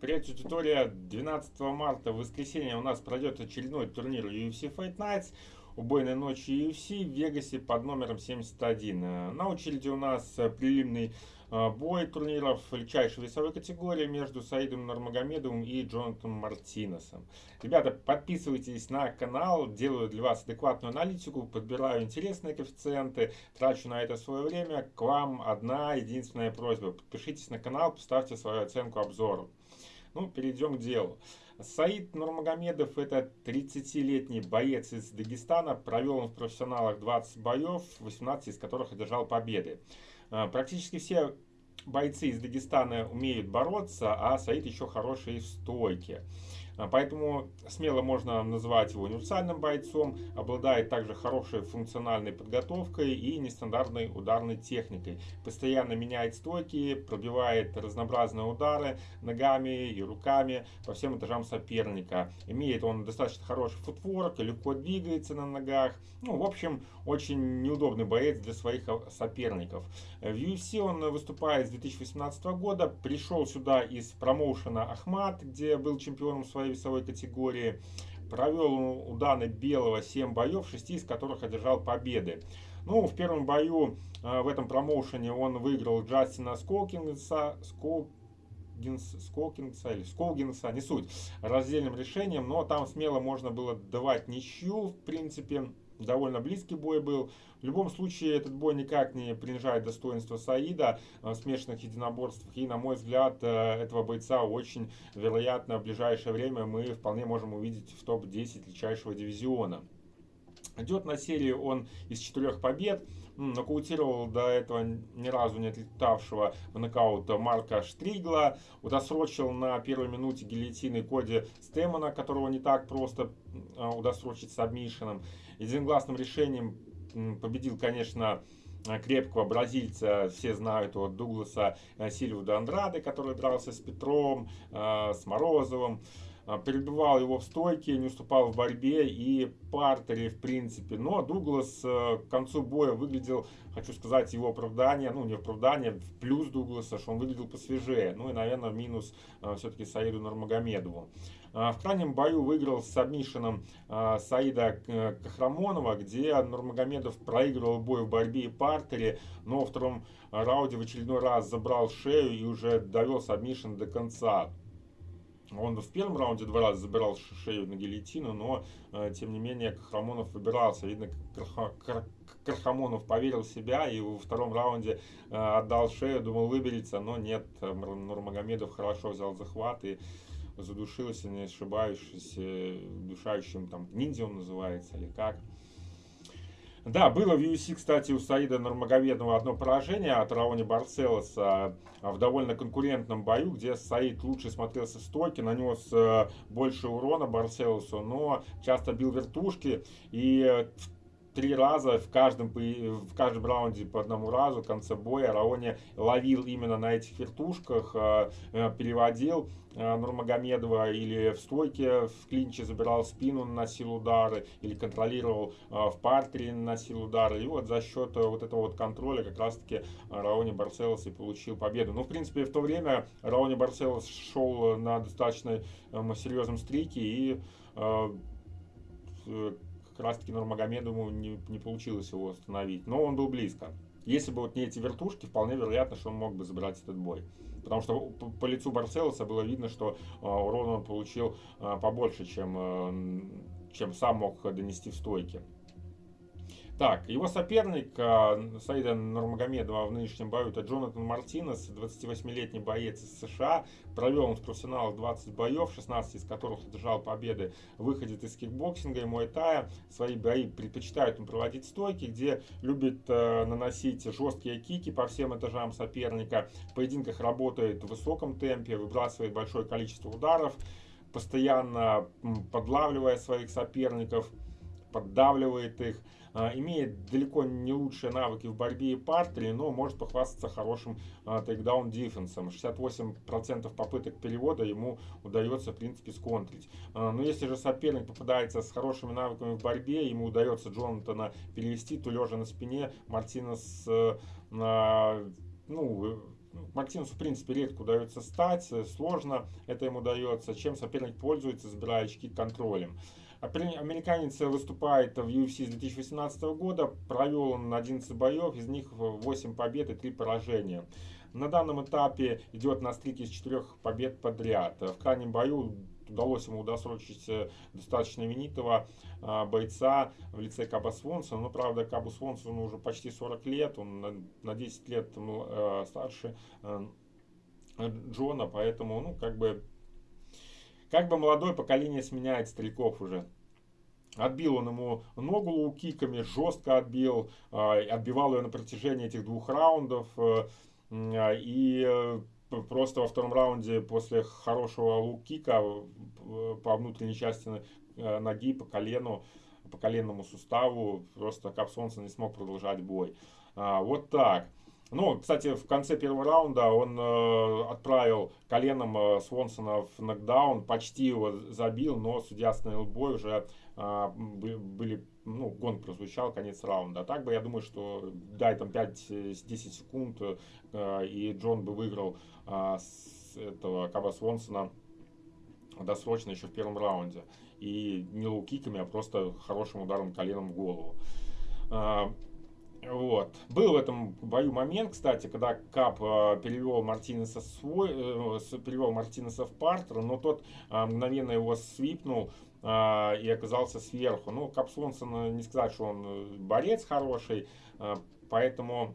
Привет, аудитория. 12 марта, в воскресенье, у нас пройдет очередной турнир UFC Fight Nights. Убойной ночи UFC в Вегасе под номером 71. На очереди у нас прилимный а, бой турниров легчайшей весовой категории между Саидом Нурмагомедовым и Джонатаном Мартинесом. Ребята, подписывайтесь на канал, делаю для вас адекватную аналитику, подбираю интересные коэффициенты, трачу на это свое время. К вам одна единственная просьба. Подпишитесь на канал, поставьте свою оценку обзору. Ну, перейдем к делу. Саид Нурмагомедов это 30-летний боец из Дагестана. Провел он в профессионалах 20 боев, 18 из которых одержал победы. А, практически все бойцы из Дагестана умеют бороться, а Саид еще хороший в стойке. А, поэтому смело можно называть его универсальным бойцом, обладает также хорошей функциональной подготовкой и нестандартной ударной техникой. Постоянно меняет стойки, пробивает разнообразные удары ногами и руками по всем этажам соперника. Имеет он достаточно хороший футворк, легко двигается на ногах. Ну, в общем, очень неудобный боец для своих соперников. В UFC он выступает с 2018 года, пришел сюда из промоушена Ахмат, где был чемпионом своей весовой категории. Провел у Даны Белого 7 боев, 6 из которых одержал победы. Ну, в первом бою э, в этом промоушене он выиграл Джастина Сколкинса, Сколкинс, Сколкинса или Сколгинса, не суть, раздельным решением, но там смело можно было давать ничью, в принципе довольно близкий бой был. В любом случае, этот бой никак не принижает достоинство Саида в смешанных единоборствах. И, на мой взгляд, э, этого бойца очень вероятно в ближайшее время мы вполне можем увидеть в топ-10 личайшего дивизиона. Идет на серии он из четырех побед. Нокаутировал до этого ни разу не отлетавшего в нокаут Марка Штригла. Удосрочил на первой минуте гильотины Коди Стемона, которого не так просто э, удосрочить с обмишином. Единогласным решением победил, конечно, крепкого бразильца, все знают его, Дугласа э, Сильву де Андрады, который дрался с Петром, э, с Морозовым. А, перебивал его в стойке, не уступал в борьбе и партере, в принципе. Но Дуглас э, к концу боя выглядел, хочу сказать, его оправдание, ну не оправдание, в плюс Дугласа, что он выглядел посвежее. Ну и, наверное, минус э, все-таки Саиду Нурмагомедову. А, в крайнем бою выиграл с сабмишином а, Саида э, Кахрамонова, где Нурмагомедов проигрывал бой в борьбе и партере, но во втором раунде в очередной раз забрал шею и уже довел сабмишин до конца. Он в первом раунде два раза забирал шею на гильотину, но, э, тем не менее, Кахрамонов выбирался. Видно, Крахамонов поверил в себя и во втором раунде э, отдал шею, думал выберется, но нет, Нурмагомедов хорошо взял захват и задушился, не ошибающийся, душающим там ниндзя он называется или как. Да, было в UFC, кстати, у Саида Нурмагомедова одно поражение от Рауни Барцелоса в довольно конкурентном бою, где Саид лучше смотрелся в стойке, нанес э, больше урона Барцелосу, но часто бил вертушки. И три раза в каждом, в каждом раунде по одному разу в конце боя Раони ловил именно на этих вертушках, э, э, переводил э, Нурмагомедова или в стойке в клинче забирал спину, наносил удары, или контролировал в партере, наносил удары. И вот за счет вот этого вот контроля как раз-таки Раони Барселос и получил победу. Ну, в принципе, в то время Раони Барселос шел на достаточно серьезном стрике и как раз таки Нурмагомедову не, не получилось его остановить. Но он был близко. Если бы вот не эти вертушки, вполне вероятно, что он мог бы забрать этот бой. Потому что по, по лицу Барселоса было видно, что э, урона он получил э, побольше, чем, э, чем сам мог донести в стойке. Так, его соперник э, Саида Нурмагомедова в нынешнем бою это Джонатан Мартинес, 28-летний боец из США. Провел он в профессионалах 20 боев, 16 из которых одержал победы. Выходит из кикбоксинга и муэтая. Свои бои предпочитает он проводить в стойке, где любит э, наносить жесткие кики по всем этажам соперника. В поединках работает в высоком темпе, выбрасывает большое количество ударов, постоянно подлавливая своих соперников, поддавливает их. А, имеет далеко не лучшие навыки в борьбе и партере, но может похвастаться хорошим тейкдаун дефенсом. 68% попыток перевода ему удается, в принципе, сконтрить. А, но если же соперник попадается с хорошими навыками в борьбе, ему удается Джонатана перевести, то лежа на спине, Мартинес э, ну, Мартинесу, в принципе, редко удается стать, сложно это ему дается, чем соперник пользуется, забирая очки контролем. Американец выступает в UFC с 2018 года, провел он 11 боев, из них 8 побед и 3 поражения. На данном этапе идет на стрике из 4 побед подряд. В крайнем бою удалось ему досрочить достаточно именитого а, бойца в лице Каба Свонсона. Но, правда, Кабу Свонсону уже почти 40 лет, он на 10 лет э, старше э, Джона, поэтому, ну, как бы, как бы молодое поколение сменяет стариков уже. Отбил он ему ногу лоу-киками, жестко отбил, а, отбивал ее на протяжении этих двух раундов. Э, и просто во втором раунде после хорошего лоу-кика по внутренней части э, ноги, по колену, по коленному суставу, просто Каб Свонсон не смог продолжать бой. А, вот так. Ну, кстати, в конце первого раунда он э, отправил коленом э, Свонсона в нокдаун, почти его забил, но судья остановил бой, уже э, были, ну, гонг прозвучал, конец раунда. А так бы я думаю, что дай там 5-10 секунд, э, и Джон бы выиграл э, с этого Каба Свонсона досрочно еще в первом раунде. И не лоу-киками, а просто хорошим ударом коленом в голову. А, вот. Был в этом бою момент, кстати, когда Кап э, перевел Мартинеса свой, э, перевел Мартинеса в партер, но тот э, мгновенно его свипнул э, и оказался сверху. Ну, Кап Свонсон, не сказать, что он э, борец хороший, э, поэтому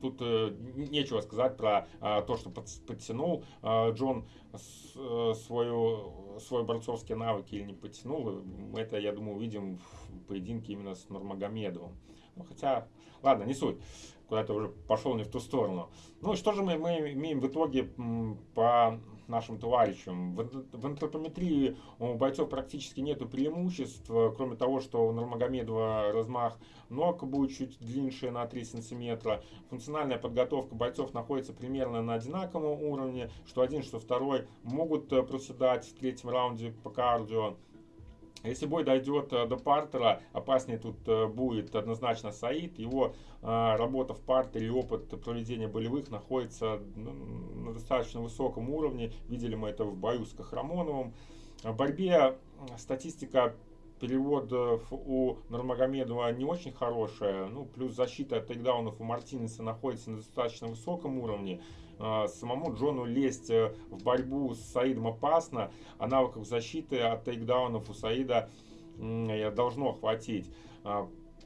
тут э, нечего сказать про э, то, что под, подтянул Джон э, свою, свой борцовские навыки или не подтянул. Это, я думаю, увидим в поединке именно с Нурмагомедовым. Ну, хотя, ладно, не суть. Куда-то уже пошел не в ту сторону. Ну что же мы, мы имеем в итоге по нашим товарищам. В, в антропометрии у бойцов практически нету преимуществ, кроме того, что у Нурмагомедова размах ног будет чуть длиннее на 3 сантиметра. Функциональная подготовка бойцов находится примерно на одинаковом уровне, что один, что второй могут э, проседать в третьем раунде по кардио. Если бой дойдет э, до партера, опаснее тут э, будет однозначно Саид. Его э, работа в партере и опыт проведения болевых находится на достаточно высоком уровне. Видели мы это в бою с Кахрамоновым. В борьбе статистика переводов у Нурмагомедова не очень хорошая. Ну, плюс защита от тейкдаунов у Мартинеса находится на достаточно высоком уровне. А, самому Джону лезть э, в борьбу с Саидом опасно, а навыков защиты от тейкдаунов у Саида должно хватить.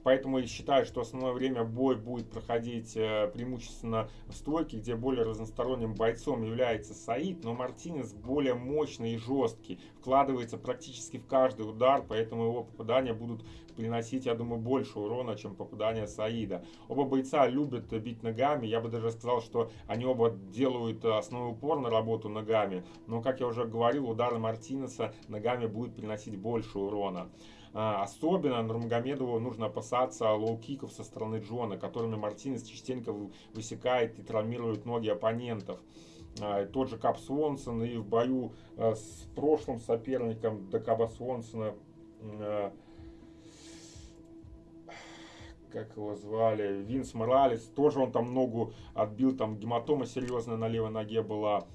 Поэтому я считаю, что основное время бой будет проходить э, преимущественно в стойке, где более разносторонним бойцом является Саид, но Мартинес более мощный и жесткий, вкладывается практически в каждый удар, поэтому его попадания будут приносить, я думаю, больше урона, чем попадания Саида. Оба бойца любят бить ногами, я бы даже сказал, что они оба делают основной упор на работу ногами, но, как я уже говорил, удары Мартинеса ногами будут приносить больше урона. А, особенно Нурмагомедову нужно опасаться лоу-киков со стороны Джона, которыми Мартинес частенько высекает и травмирует ноги оппонентов. А, тот же Каб Свонсон и в бою а, с прошлым соперником до Каба Свонсона как его звали, Винс Моралес, тоже он там ногу отбил, там гематома серьезная на левой ноге была,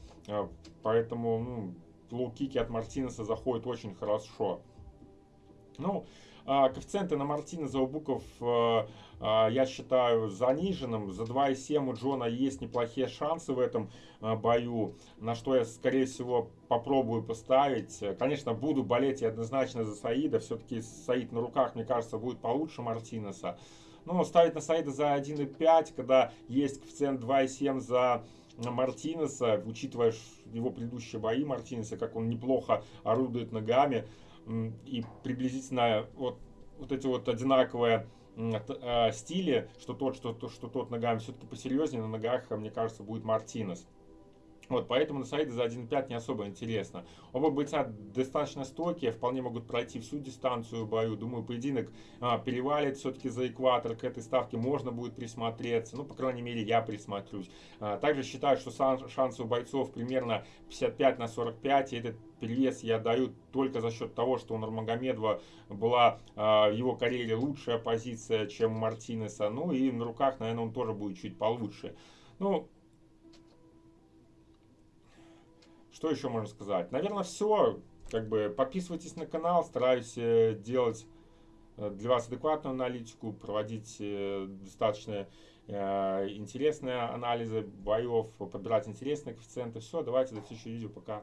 поэтому ну, лоу-кики от Мартинеса заходят очень хорошо. Ну, а, коэффициенты на Мартинеса у буков а, а, я считаю заниженным. За 2,7 у Джона есть неплохие шансы в этом бою, на что я, скорее всего, попробую поставить. Конечно, буду болеть и однозначно за Саида. Все-таки Саид на руках, мне кажется, будет получше Мартинеса. Но ставить на Саида за 1,5, когда есть коэффициент 2,7 за Мартинеса, учитывая его предыдущие бои Мартинеса, как он неплохо орудует ногами, и приблизительно вот, вот эти вот одинаковые а, стили, что тот, что, что тот ногами все-таки посерьезнее, на ногах, мне кажется, будет Мартинес. Вот, поэтому на сайте за 1.5 не особо интересно. Оба бойца достаточно стойкие, вполне могут пройти всю дистанцию в бою. Думаю, поединок а, перевалит все-таки за экватор. К этой ставке можно будет присмотреться. Ну, по крайней мере, я присмотрюсь. А, также считаю, что шансы у бойцов примерно 55 на 45. И этот перевес я даю только за счет того, что у Нурмагомедова была а, в его карьере лучшая позиция, чем у Мартинеса. Ну и на руках, наверное, он тоже будет чуть получше. Ну, что еще можно сказать? Наверное, все. Как бы подписывайтесь на канал, стараюсь э, делать э, для вас адекватную аналитику, проводить э, достаточно интересные анализы боев, подбирать интересные коэффициенты. Все, давайте до следующего видео, пока.